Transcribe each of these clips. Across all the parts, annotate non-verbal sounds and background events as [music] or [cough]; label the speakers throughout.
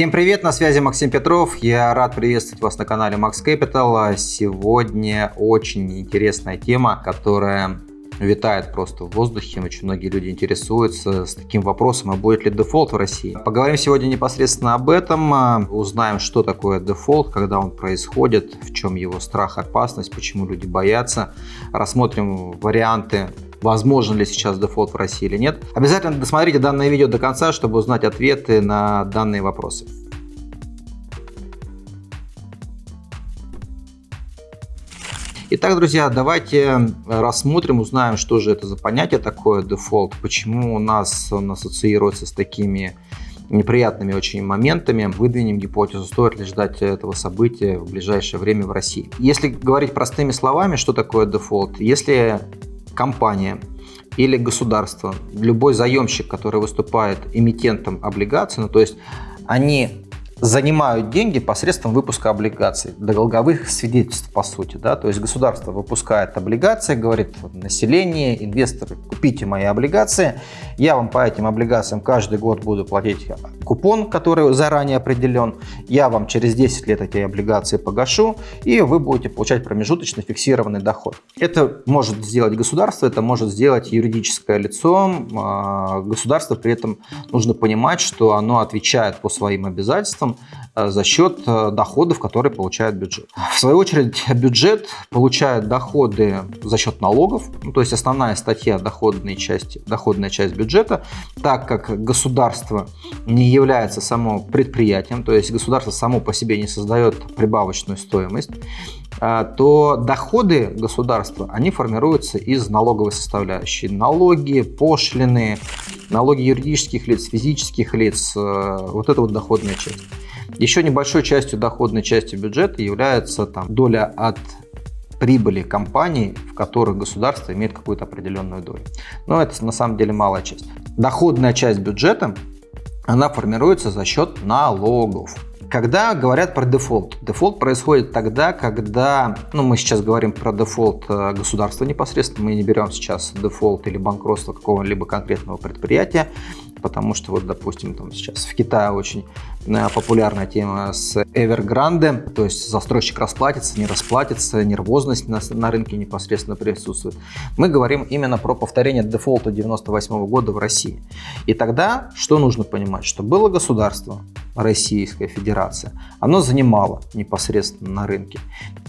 Speaker 1: Всем привет, на связи Максим Петров. Я рад приветствовать вас на канале Max Capital. Сегодня очень интересная тема, которая витает просто в воздухе. Очень многие люди интересуются с таким вопросом, а будет ли дефолт в России. Поговорим сегодня непосредственно об этом, узнаем, что такое дефолт, когда он происходит, в чем его страх, опасность, почему люди боятся. Рассмотрим варианты возможен ли сейчас дефолт в России или нет. Обязательно досмотрите данное видео до конца, чтобы узнать ответы на данные вопросы. Итак, друзья, давайте рассмотрим, узнаем, что же это за понятие такое дефолт, почему у нас он ассоциируется с такими неприятными очень моментами. Выдвинем гипотезу, стоит ли ждать этого события в ближайшее время в России. Если говорить простыми словами, что такое дефолт? Если компания или государство, любой заемщик, который выступает эмитентом облигаций, ну, то есть они занимают деньги посредством выпуска облигаций, долговых свидетельств по сути. Да? То есть государство выпускает облигации, говорит население, инвесторы, купите мои облигации, я вам по этим облигациям каждый год буду платить купон, который заранее определен, я вам через 10 лет эти облигации погашу, и вы будете получать промежуточный фиксированный доход. Это может сделать государство, это может сделать юридическое лицо. А, государство при этом нужно понимать, что оно отвечает по своим обязательствам, финансам э, за счет э, доходов, которые получает бюджет. В свою очередь, бюджет получает доходы за счет налогов, ну, то есть основная статья доходной части, доходная часть бюджета, так как государство не является само предприятием, то есть государство само по себе не создает прибавочную стоимость, э, то доходы государства, они формируются из налоговой составляющей. Налоги, пошлины, налоги юридических лиц, физических лиц, вот это вот доходная часть. Еще небольшой частью доходной части бюджета является там, доля от прибыли компаний, в которых государство имеет какую-то определенную долю. Но это на самом деле малая часть. Доходная часть бюджета, она формируется за счет налогов. Когда говорят про дефолт, дефолт происходит тогда, когда, ну мы сейчас говорим про дефолт э, государства непосредственно, мы не берем сейчас дефолт или банкротство какого-либо конкретного предприятия, потому что вот, допустим, там сейчас в Китае очень э, популярная тема с Evergrande, то есть застройщик расплатится, не расплатится, нервозность на, на рынке непосредственно присутствует. Мы говорим именно про повторение дефолта 98 года в России. И тогда что нужно понимать? Что было государство, Российская Федерация, оно занимало непосредственно на рынке.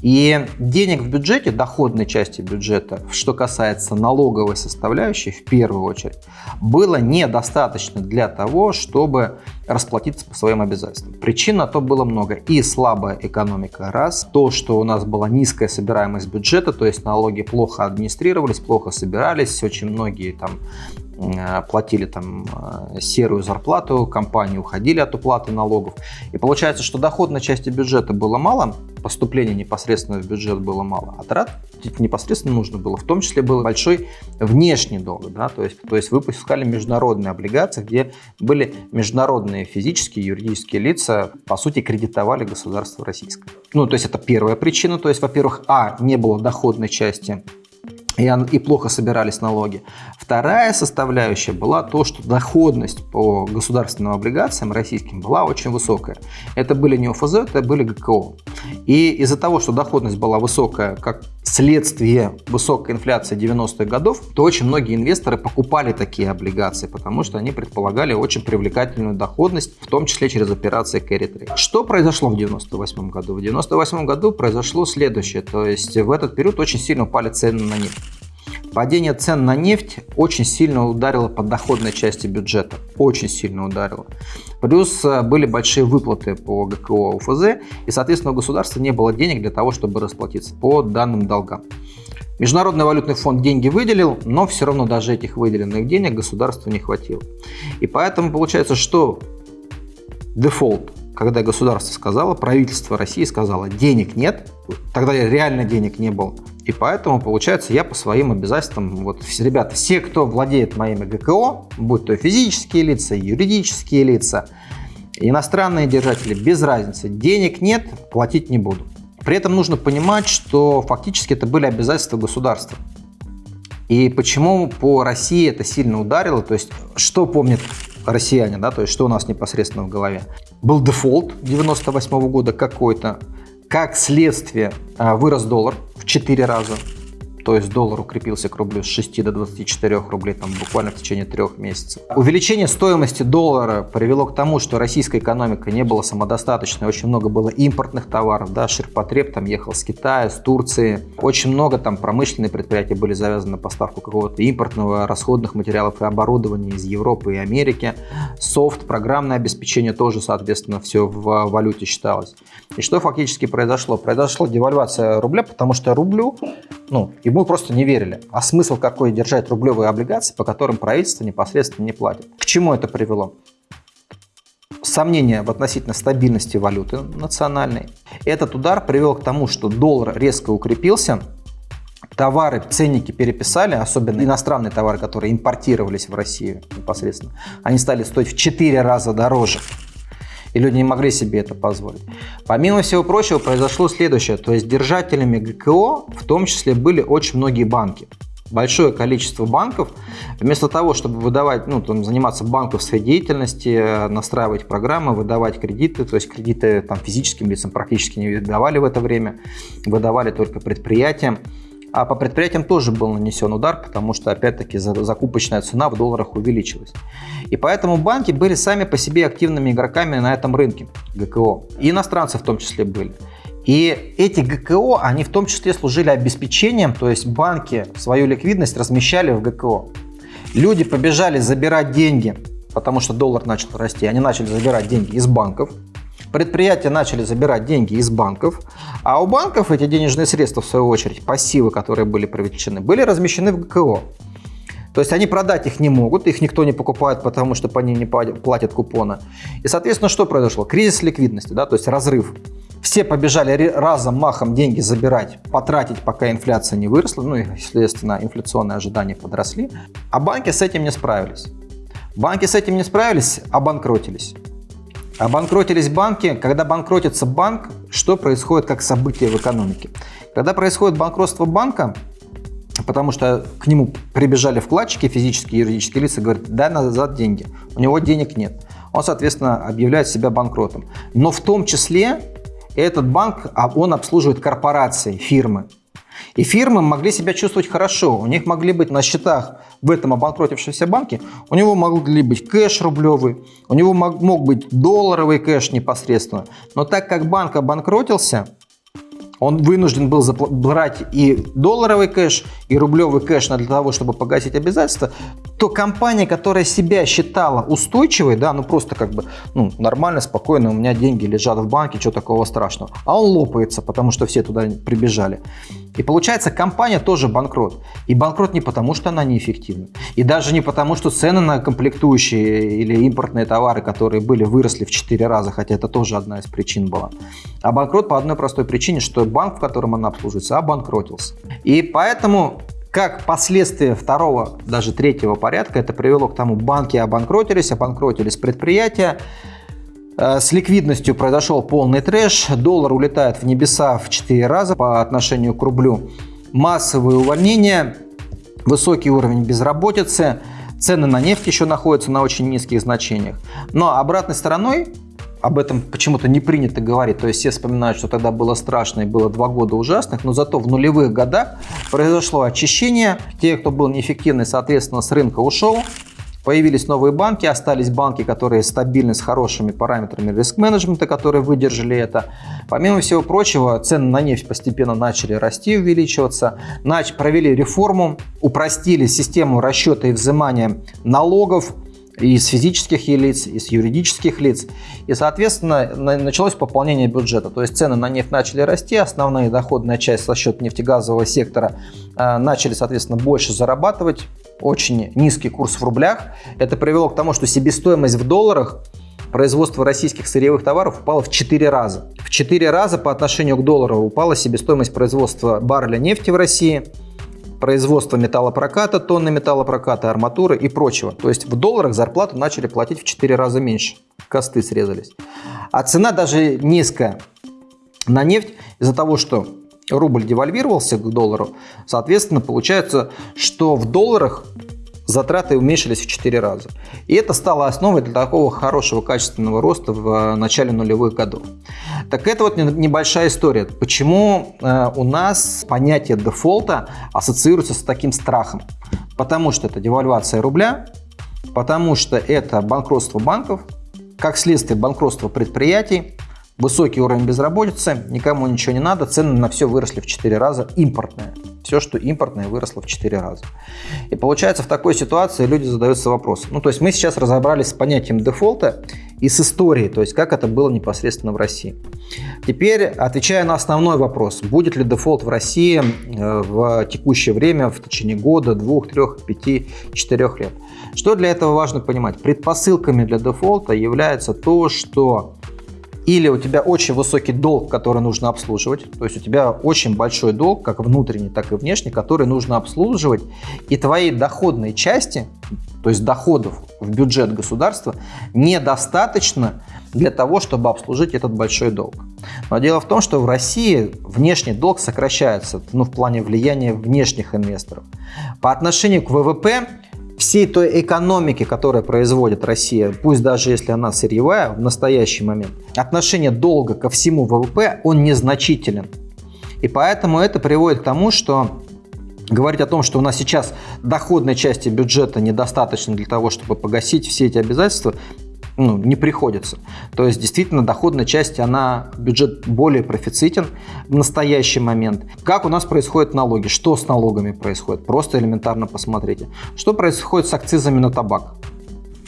Speaker 1: И денег в бюджете, доходной части бюджета, что касается налоговой составляющей, в первую очередь, было недостаточно для того, чтобы расплатиться по своим обязательствам. Причин на то было много. И слабая экономика, раз. То, что у нас была низкая собираемость бюджета, то есть налоги плохо администрировались, плохо собирались, очень многие там Э, платили там э, серую зарплату, компании уходили от уплаты налогов. И получается, что доходной части бюджета было мало, поступления непосредственно в бюджет было мало, а трат непосредственно нужно было. В том числе был большой внешний долг. Да? То, есть, то есть выпускали международные облигации, где были международные физические юридические лица, по сути, кредитовали государство российское. Ну, то есть это первая причина. То есть, во-первых, а, не было доходной части и, и плохо собирались налоги. Вторая составляющая была то, что доходность по государственным облигациям российским была очень высокая. Это были не ОФЗ, это были ГКО. И из-за того, что доходность была высокая, как следствие высокой инфляции 90-х годов, то очень многие инвесторы покупали такие облигации, потому что они предполагали очень привлекательную доходность, в том числе через операции carry trade. Что произошло в 98 году? В 98 году произошло следующее, то есть в этот период очень сильно упали цены на нефть. Падение цен на нефть очень сильно ударило по доходной части бюджета. Очень сильно ударило. Плюс э, были большие выплаты по ГКО УФЗ, и, соответственно, у государства не было денег для того, чтобы расплатиться по данным долгам. Международный валютный фонд деньги выделил, но все равно даже этих выделенных денег государству не хватило. И поэтому получается, что дефолт, когда государство сказало, правительство России сказало, денег нет, тогда реально денег не было, и поэтому, получается, я по своим обязательствам, вот, ребята, все, кто владеет моими ГКО, будь то физические лица, юридические лица, иностранные держатели, без разницы, денег нет, платить не буду. При этом нужно понимать, что фактически это были обязательства государства. И почему по России это сильно ударило, то есть что помнит россияне, да, то есть что у нас непосредственно в голове. Был дефолт 98 -го года какой-то, как следствие а, вырос доллар в 4 раза, то есть доллар укрепился к рублю с 6 до 24 рублей там, буквально в течение трех месяцев. Увеличение стоимости доллара привело к тому, что российская экономика не была самодостаточной, очень много было импортных товаров, да, ширпотреб там ехал с Китая, с Турции, очень много там промышленные предприятия были завязаны на поставку какого-то импортного, расходных материалов и оборудования из Европы и Америки, софт, программное обеспечение тоже, соответственно, все в валюте считалось. И что фактически произошло? Произошла девальвация рубля, потому что рублю, ну, и мы просто не верили. А смысл какой держать рублевые облигации, по которым правительство непосредственно не платит? К чему это привело? Сомнения в относительно стабильности валюты национальной. Этот удар привел к тому, что доллар резко укрепился, товары, ценники переписали, особенно иностранные товары, которые импортировались в Россию непосредственно, они стали стоить в 4 раза дороже и люди не могли себе это позволить. Помимо всего прочего, произошло следующее, то есть держателями ГКО в том числе были очень многие банки. Большое количество банков, вместо того, чтобы выдавать, ну, там, заниматься банковской деятельностью, настраивать программы, выдавать кредиты, то есть кредиты там, физическим лицам практически не выдавали в это время, выдавали только предприятиям, а по предприятиям тоже был нанесен удар, потому что, опять-таки, закупочная цена в долларах увеличилась. И поэтому банки были сами по себе активными игроками на этом рынке ГКО. И иностранцы в том числе были. И эти ГКО, они в том числе служили обеспечением, то есть банки свою ликвидность размещали в ГКО. Люди побежали забирать деньги, потому что доллар начал расти, они начали забирать деньги из банков, Предприятия начали забирать деньги из банков, а у банков эти денежные средства, в свою очередь, пассивы, которые были привлечены, были размещены в ГКО. То есть они продать их не могут, их никто не покупает, потому что по ним не платят купоны. И, соответственно, что произошло? Кризис ликвидности, да, то есть разрыв. Все побежали разом, махом деньги забирать, потратить, пока инфляция не выросла, ну и, естественно, инфляционные ожидания подросли. А банки с этим не справились. Банки с этим не справились, обанкротились. Обанкротились банки. Когда банкротится банк, что происходит как событие в экономике? Когда происходит банкротство банка, потому что к нему прибежали вкладчики, физические и юридические лица, говорят, дай назад деньги. У него денег нет. Он, соответственно, объявляет себя банкротом. Но в том числе этот банк, а он обслуживает корпорации, фирмы. И фирмы могли себя чувствовать хорошо. У них могли быть на счетах в этом обанкротившемся банке, у него могли быть кэш рублевый, у него мог, мог быть долларовый кэш непосредственно. Но так как банк обанкротился, он вынужден был брать и долларовый кэш, и рублевый кэш для того, чтобы погасить обязательства, то компания, которая себя считала устойчивой, да, ну просто как бы ну, нормально, спокойно, у меня деньги лежат в банке, что такого страшного, а он лопается, потому что все туда прибежали. И получается, компания тоже банкрот. И банкрот не потому, что она неэффективна. И даже не потому, что цены на комплектующие или импортные товары, которые были, выросли в 4 раза, хотя это тоже одна из причин была. А банкрот по одной простой причине, что банк, в котором она обслуживается, обанкротился. И поэтому как последствия второго, даже третьего порядка, это привело к тому, банки обанкротились, обанкротились предприятия, Э, с ликвидностью произошел полный трэш, доллар улетает в небеса в 4 раза по отношению к рублю. Массовые увольнения, высокий уровень безработицы, цены на нефть еще находятся на очень низких значениях. Но обратной стороной, об этом почему-то не принято говорить, то есть все вспоминают, что тогда было страшно и было два года ужасных, но зато в нулевых годах произошло очищение, те, кто был неэффективный, соответственно, с рынка ушел, Появились новые банки, остались банки, которые стабильны с хорошими параметрами риск-менеджмента, которые выдержали это. Помимо всего прочего, цены на нефть постепенно начали расти, увеличиваться. Нач провели реформу, упростили систему расчета и взимания налогов, из физических лиц, из юридических лиц. И, соответственно, началось пополнение бюджета. То есть цены на нефть начали расти, основная доходная часть за счет нефтегазового сектора э, начали, соответственно, больше зарабатывать очень низкий курс в рублях. Это привело к тому, что себестоимость в долларах производства российских сырьевых товаров упала в 4 раза. В 4 раза по отношению к доллару упала себестоимость производства барреля нефти в России, производства металлопроката, тонны металлопроката, арматуры и прочего. То есть в долларах зарплату начали платить в 4 раза меньше. Косты срезались. А цена даже низкая на нефть из-за того, что рубль девальвировался к доллару, соответственно, получается, что в долларах затраты уменьшились в 4 раза. И это стало основой для такого хорошего качественного роста в э, начале нулевых годов. Так это вот небольшая история. Почему э, у нас понятие дефолта ассоциируется с таким страхом? Потому что это девальвация рубля, потому что это банкротство банков, как следствие банкротства предприятий, высокий уровень безработицы, никому ничего не надо, цены на все выросли в 4 раза, импортное. Все, что импортное, выросло в 4 раза. И получается, в такой ситуации люди задаются вопросом. Ну, то есть мы сейчас разобрались с понятием дефолта и с историей, то есть как это было непосредственно в России. Теперь, отвечая на основной вопрос, будет ли дефолт в России э, в текущее время, в течение года, двух, трех, пяти, четырех лет. Что для этого важно понимать? Предпосылками для дефолта является то, что или у тебя очень высокий долг, который нужно обслуживать, то есть у тебя очень большой долг, как внутренний, так и внешний, который нужно обслуживать, и твоей доходной части, то есть доходов в бюджет государства, недостаточно для того, чтобы обслужить этот большой долг. Но дело в том, что в России внешний долг сокращается, ну, в плане влияния внешних инвесторов. По отношению к ВВП всей той экономики, которая производит Россия, пусть даже если она сырьевая в настоящий момент, отношение долга ко всему ВВП, он незначителен. И поэтому это приводит к тому, что говорить о том, что у нас сейчас доходной части бюджета недостаточно для того, чтобы погасить все эти обязательства, ну, не приходится. То есть, действительно, доходная часть, она, бюджет более профицитен в настоящий момент. Как у нас происходят налоги? Что с налогами происходит? Просто элементарно посмотрите. Что происходит с акцизами на табак?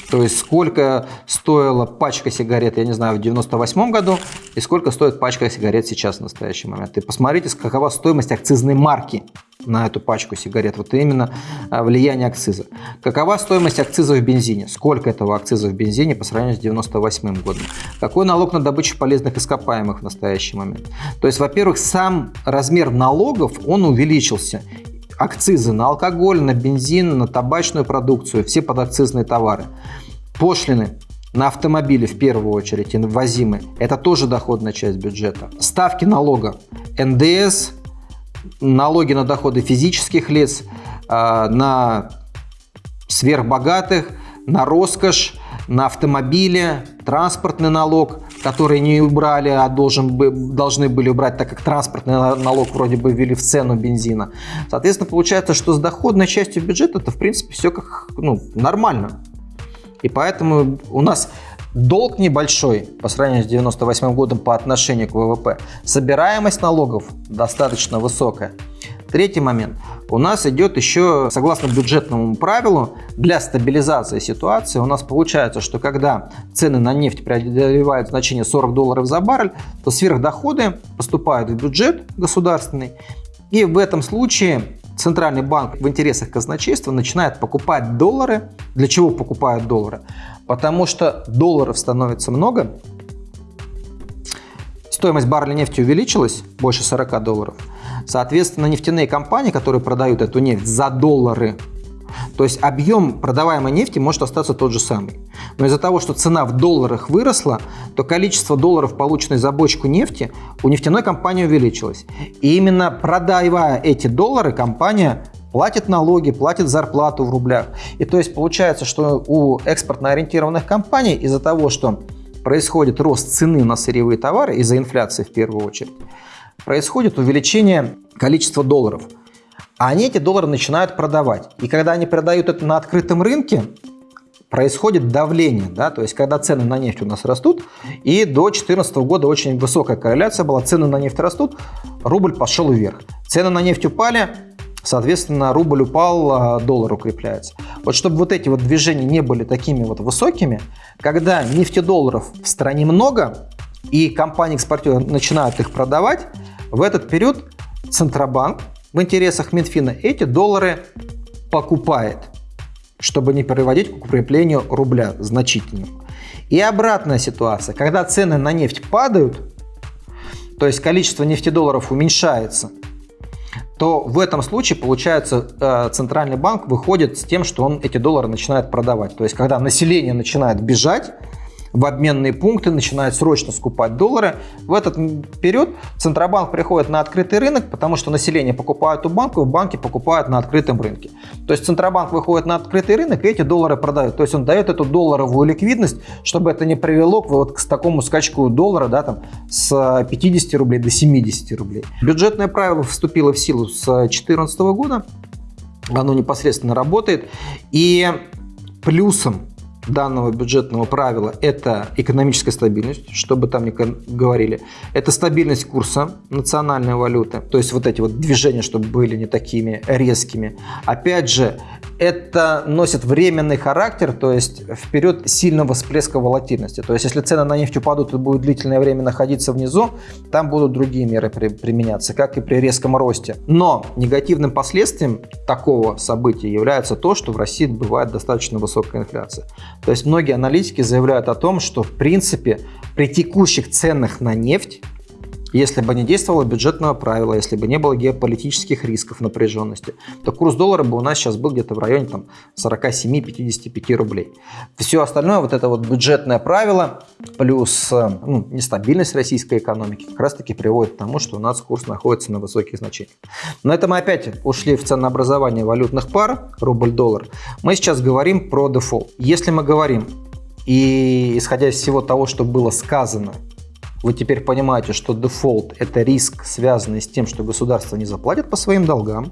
Speaker 1: То есть сколько стоила пачка сигарет, я не знаю, в 98 году, и сколько стоит пачка сигарет сейчас в настоящий момент. И посмотрите, какова стоимость акцизной марки на эту пачку сигарет. Вот именно а, влияние акциза. Какова стоимость акциза в бензине? Сколько этого акциза в бензине по сравнению с 98 годом? Какой налог на добычу полезных ископаемых в настоящий момент? То есть, во-первых, сам размер налогов, он увеличился акцизы на алкоголь, на бензин, на табачную продукцию, все подакцизные товары. Пошлины на автомобили в первую очередь, ввозимые, это тоже доходная часть бюджета. Ставки налога, НДС, налоги на доходы физических лиц, а, на сверхбогатых, на роскошь, на автомобили, транспортный налог, который не убрали, а должен, должны были убрать, так как транспортный налог вроде бы ввели в цену бензина. Соответственно, получается, что с доходной частью бюджета это в принципе все как ну, нормально. И поэтому у нас долг небольшой по сравнению с 98 годом по отношению к ВВП. Собираемость налогов достаточно высокая. Третий момент. У нас идет еще, согласно бюджетному правилу, для стабилизации ситуации у нас получается, что когда цены на нефть преодолевают значение 40 долларов за баррель, то сверхдоходы поступают в бюджет государственный. И в этом случае Центральный банк в интересах казначейства начинает покупать доллары. Для чего покупают доллары? Потому что долларов становится много, стоимость барреля нефти увеличилась, больше 40 долларов. Соответственно, нефтяные компании, которые продают эту нефть за доллары, то есть объем продаваемой нефти может остаться тот же самый. Но из-за того, что цена в долларах выросла, то количество долларов, полученных за бочку нефти, у нефтяной компании увеличилось. И именно продавая эти доллары, компания платит налоги, платит зарплату в рублях. И то есть получается, что у экспортно ориентированных компаний из-за того, что происходит рост цены на сырьевые товары, из-за инфляции в первую очередь, происходит увеличение количества долларов. А они эти доллары начинают продавать. И когда они продают это на открытом рынке, происходит давление, да, то есть когда цены на нефть у нас растут, и до 2014 года очень высокая корреляция была, цены на нефть растут, рубль пошел вверх. Цены на нефть упали, соответственно, рубль упал, а доллар укрепляется. Вот чтобы вот эти вот движения не были такими вот высокими, когда нефтедолларов в стране много, и компании-экспортеры начинают их продавать, в этот период Центробанк в интересах Минфина эти доллары покупает, чтобы не приводить к укреплению рубля значительно. И обратная ситуация, когда цены на нефть падают, то есть количество нефтедолларов уменьшается – то в этом случае, получается, э, центральный банк выходит с тем, что он эти доллары начинает продавать. То есть, когда население начинает бежать, в обменные пункты, начинают срочно скупать доллары. В этот период Центробанк приходит на открытый рынок, потому что население покупает у банков, банки покупают на открытом рынке. То есть Центробанк выходит на открытый рынок и эти доллары продают. То есть он дает эту долларовую ликвидность, чтобы это не привело к, вот, к такому скачку доллара да, там, с 50 рублей до 70 рублей. Бюджетное правило вступило в силу с 2014 года. Оно непосредственно работает. И плюсом данного бюджетного правила – это экономическая стабильность, что бы там ни говорили. Это стабильность курса национальной валюты, то есть вот эти вот движения, чтобы были не такими резкими. Опять же, это носит временный характер, то есть вперед сильного всплеска волатильности. То есть если цены на нефть упадут и будут длительное время находиться внизу, там будут другие меры при, применяться, как и при резком росте. Но негативным последствием такого события является то, что в России бывает достаточно высокая инфляция. То есть многие аналитики заявляют о том, что в принципе при текущих ценах на нефть если бы не действовало бюджетного правила, если бы не было геополитических рисков напряженности, то курс доллара бы у нас сейчас был где-то в районе 47-55 рублей. Все остальное, вот это вот бюджетное правило, плюс э, ну, нестабильность российской экономики, как раз таки приводит к тому, что у нас курс находится на высоких значениях. Но это мы опять ушли в ценообразование валютных пар, рубль-доллар. Мы сейчас говорим про дефолт. Если мы говорим, и исходя из всего того, что было сказано, вы теперь понимаете, что дефолт – это риск, связанный с тем, что государство не заплатит по своим долгам.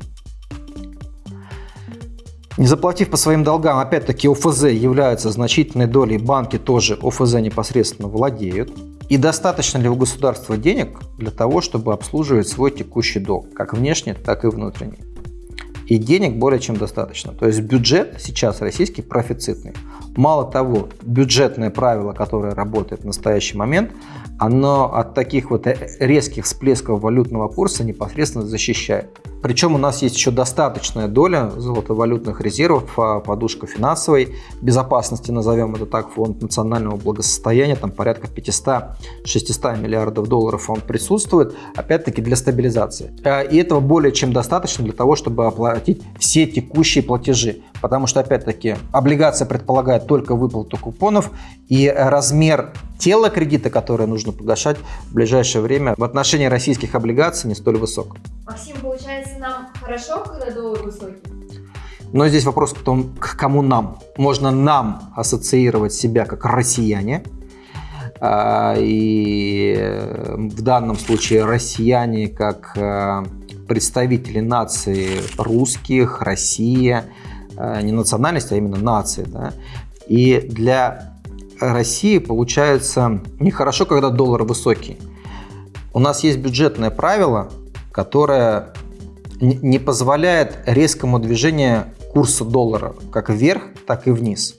Speaker 1: Не заплатив по своим долгам, опять-таки ОФЗ является значительной долей, банки тоже ОФЗ непосредственно владеют. И достаточно ли у государства денег для того, чтобы обслуживать свой текущий долг, как внешний, так и внутренний? И денег более чем достаточно. То есть бюджет сейчас российский профицитный. Мало того, бюджетное правило, которое работает в настоящий момент, оно от таких вот резких всплесков валютного курса непосредственно защищает. Причем у нас есть еще достаточная доля золотовалютных резервов, а, подушка финансовой безопасности, назовем это так, фонд национального благосостояния, там порядка 500-600 миллиардов долларов он присутствует, опять-таки для стабилизации. А, и этого более чем достаточно для того, чтобы оплатить все текущие платежи. Потому что, опять-таки, облигация предполагает только выплату купонов, и размер тела кредита, которое нужно погашать в ближайшее время, в отношении российских облигаций не столь высок.
Speaker 2: Максим, получается, нам хорошо, когда доллар высокий?
Speaker 1: Но здесь вопрос к, тому, к кому нам. Можно нам ассоциировать себя как россияне, а, и в данном случае россияне как а, представители нации русских, Россия, не национальность, а именно нации. Да? И для России получается нехорошо, когда доллар высокий. У нас есть бюджетное правило, которое не позволяет резкому движению курса доллара как вверх, так и вниз.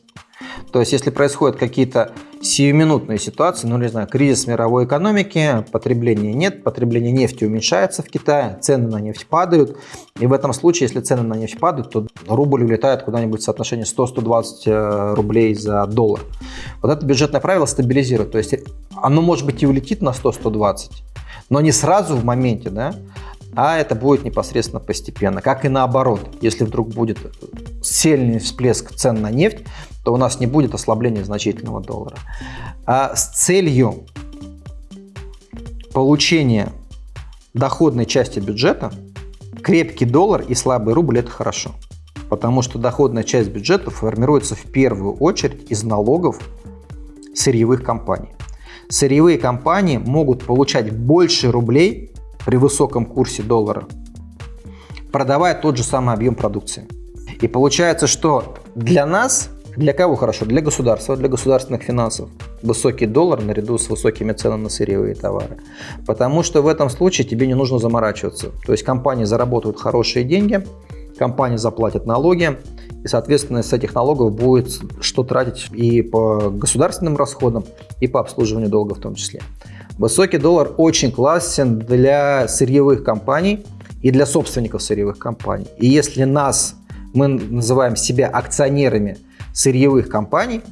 Speaker 1: То есть, если происходят какие-то сиюминутные ситуации, ну, не знаю, кризис мировой экономики, потребления нет, потребление нефти уменьшается в Китае, цены на нефть падают, и в этом случае, если цены на нефть падают, то рубль улетает куда-нибудь в соотношении 100-120 э, рублей за доллар. Вот это бюджетное правило стабилизирует, то есть оно, может быть, и улетит на 100-120, но не сразу в моменте, да, а это будет непосредственно постепенно. Как и наоборот, если вдруг будет сильный всплеск цен на нефть, то у нас не будет ослабления значительного доллара. А с целью получения доходной части бюджета крепкий доллар и слабый рубль – это хорошо. Потому что доходная часть бюджета формируется в первую очередь из налогов сырьевых компаний. Сырьевые компании могут получать больше рублей при высоком курсе доллара, продавая тот же самый объем продукции. И получается, что для нас, для кого хорошо? Для государства, для государственных финансов. Высокий доллар наряду с высокими ценами на сырьевые товары. Потому что в этом случае тебе не нужно заморачиваться. То есть компании заработают хорошие деньги, компании заплатят налоги, и, соответственно, с этих налогов будет что тратить и по государственным расходам, и по обслуживанию долга в том числе. Высокий доллар очень классен для сырьевых компаний и для собственников сырьевых компаний. И если нас, мы называем себя акционерами сырьевых компаний,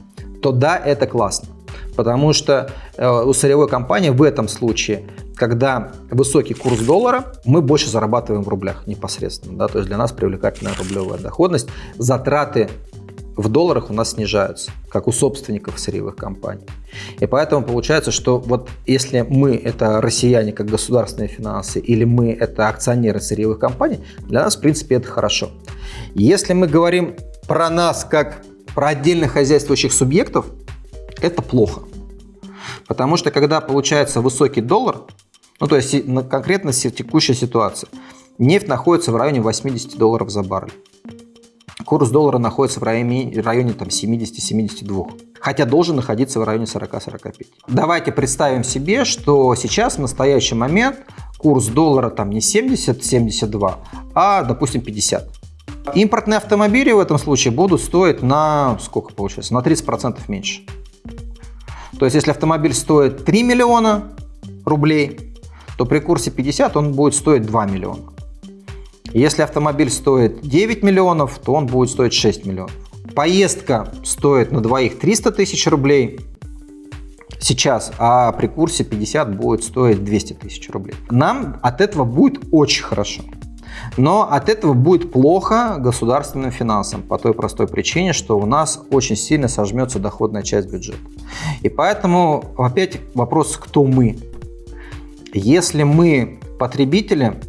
Speaker 1: то да, это классно. Потому что э, у сырьевой компании в этом случае, когда высокий курс доллара, мы больше зарабатываем в рублях непосредственно. Да? То есть для нас привлекательная рублевая доходность. Затраты в долларах у нас снижаются, как у собственников сырьевых компаний. И поэтому получается, что вот если мы это россияне как государственные финансы или мы это акционеры сырьевых компаний, для нас в принципе это хорошо. Если мы говорим про нас как про отдельных хозяйствующих субъектов, это плохо. Потому что когда получается высокий доллар, ну то есть конкретно текущая ситуация, нефть находится в районе 80 долларов за баррель. Курс доллара находится в районе, районе 70-72, хотя должен находиться в районе 40-45. Давайте представим себе, что сейчас, в настоящий момент, курс доллара там не 70-72, а, допустим, 50. Импортные автомобили в этом случае будут стоить на, сколько получается, на 30% меньше. То есть, если автомобиль стоит 3 миллиона рублей, то при курсе 50 он будет стоить 2 миллиона. Если автомобиль стоит 9 миллионов, то он будет стоить 6 миллионов. Поездка стоит на двоих 300 тысяч рублей сейчас, а при курсе 50 будет стоить 200 тысяч рублей. Нам от этого будет очень хорошо. Но от этого будет плохо государственным финансам по той простой причине, что у нас очень сильно сожмется доходная часть бюджета. И поэтому опять вопрос, кто мы. Если мы потребители,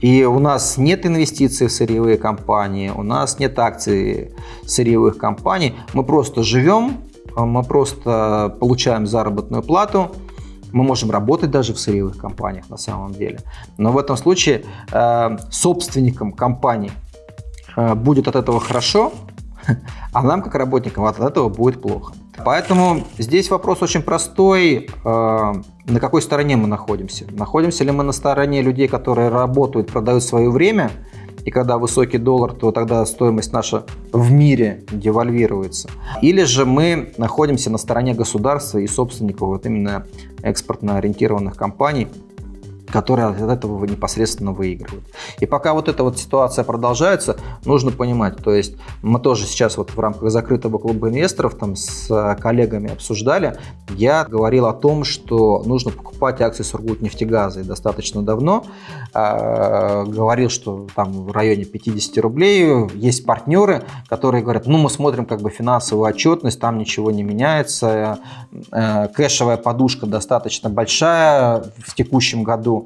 Speaker 1: и у нас нет инвестиций в сырьевые компании, у нас нет акций сырьевых компаний. Мы просто живем, мы просто получаем заработную плату, мы можем работать даже в сырьевых компаниях на самом деле. Но в этом случае э, собственникам компании э, будет от этого хорошо, [laughs] а нам, как работникам, от этого будет плохо. Поэтому здесь вопрос очень простой. Э, на какой стороне мы находимся? Находимся ли мы на стороне людей, которые работают, продают свое время, и когда высокий доллар, то тогда стоимость наша в мире девальвируется. Или же мы находимся на стороне государства и собственников вот именно экспортно ориентированных компаний, которые от этого непосредственно выигрывают. И пока вот эта вот ситуация продолжается, нужно понимать, то есть мы тоже сейчас вот в рамках закрытого клуба инвесторов там с коллегами обсуждали, я говорил о том, что нужно покупать акции Сургутнефтегаза и достаточно давно, э, говорил, что там в районе 50 рублей. Есть партнеры, которые говорят, ну мы смотрим как бы финансовую отчетность, там ничего не меняется, э, кэшевая подушка достаточно большая в текущем году,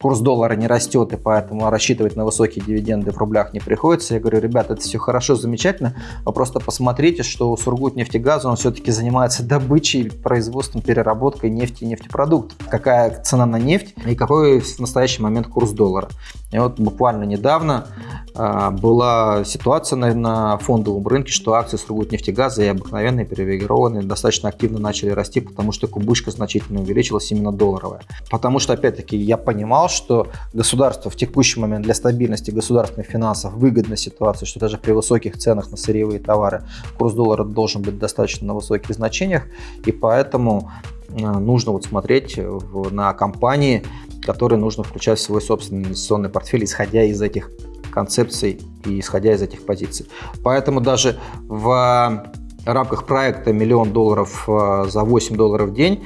Speaker 1: курс доллара не растет, и поэтому рассчитывать на высокие дивиденды в рублях не приходится. Я говорю, ребята, это все хорошо, замечательно, вы просто посмотрите, что Сургутнефтегаза, он все-таки занимается добычей, производством, переработкой нефти и нефтепродуктов. Какая цена на нефть и какой в настоящий момент курс доллара. И вот буквально недавно э, была ситуация на, на фондовом рынке, что акции Сургутнефтегаза и обыкновенные привилегированные достаточно активно начали расти, потому что кубышка значительно увеличилась именно долларовая. Потому что, опять-таки, я понимал, что государство в текущий момент для стабильности государственных финансов выгодна ситуация, что даже при высоких ценах на сырьевые товары курс доллара должен быть достаточно на высоких значениях, и поэтому э, нужно вот смотреть в, на компании, которые нужно включать в свой собственный инвестиционный портфель, исходя из этих концепций и исходя из этих позиций. Поэтому даже в рамках проекта «Миллион долларов э, за 8 долларов в день»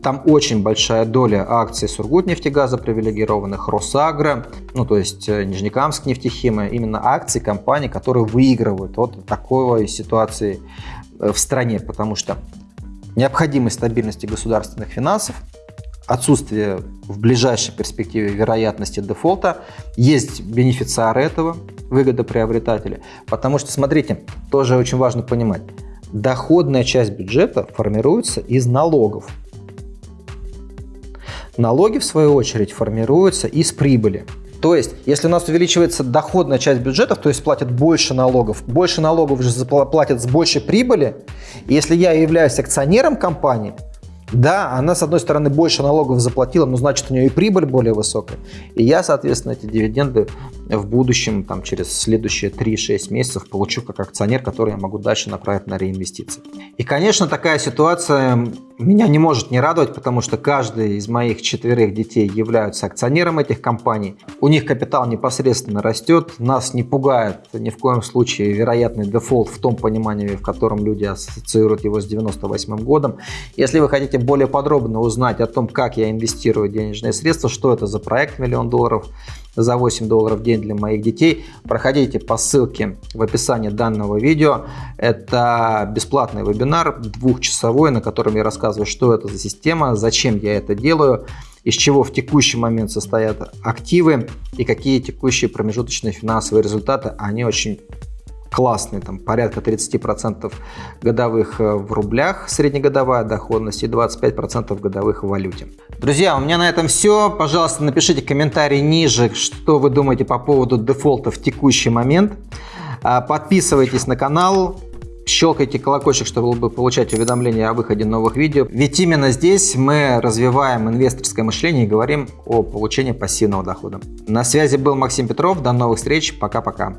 Speaker 1: Там очень большая доля акций Сургутнефтегаза привилегированных, Росагро, ну то есть э, Нижнекамск нефтехима, именно акции компаний, которые выигрывают от такой ситуации э, в стране, потому что необходимость стабильности государственных финансов отсутствие в ближайшей перспективе вероятности дефолта, есть бенефициары этого, выгодоприобретатели. Потому что, смотрите, тоже очень важно понимать, доходная часть бюджета формируется из налогов. Налоги, в свою очередь, формируются из прибыли. То есть, если у нас увеличивается доходная часть бюджетов, то есть платят больше налогов, больше налогов же платят с большей прибыли, если я являюсь акционером компании, да, она, с одной стороны, больше налогов заплатила, но значит, у нее и прибыль более высокая. И я, соответственно, эти дивиденды в будущем, там, через следующие 3-6 месяцев получу как акционер, который я могу дальше направить на реинвестиции. И, конечно, такая ситуация меня не может не радовать, потому что каждый из моих четверых детей являются акционером этих компаний. У них капитал непосредственно растет, нас не пугает ни в коем случае вероятный дефолт в том понимании, в котором люди ассоциируют его с 98 годом. Если вы хотите более подробно узнать о том, как я инвестирую денежные средства, что это за проект миллион долларов, за 8 долларов в день для моих детей. Проходите по ссылке в описании данного видео. Это бесплатный вебинар, двухчасовой, на котором я рассказываю, что это за система, зачем я это делаю, из чего в текущий момент состоят активы и какие текущие промежуточные финансовые результаты. Они очень классный, там порядка 30% годовых э, в рублях среднегодовая доходность и 25% годовых в валюте. Друзья, у меня на этом все. Пожалуйста, напишите комментарий ниже, что вы думаете по поводу дефолта в текущий момент. А, подписывайтесь на канал, щелкайте колокольчик, чтобы получать уведомления о выходе новых видео. Ведь именно здесь мы развиваем инвесторское мышление и говорим о получении пассивного дохода. На связи был Максим Петров. До новых встреч. Пока-пока.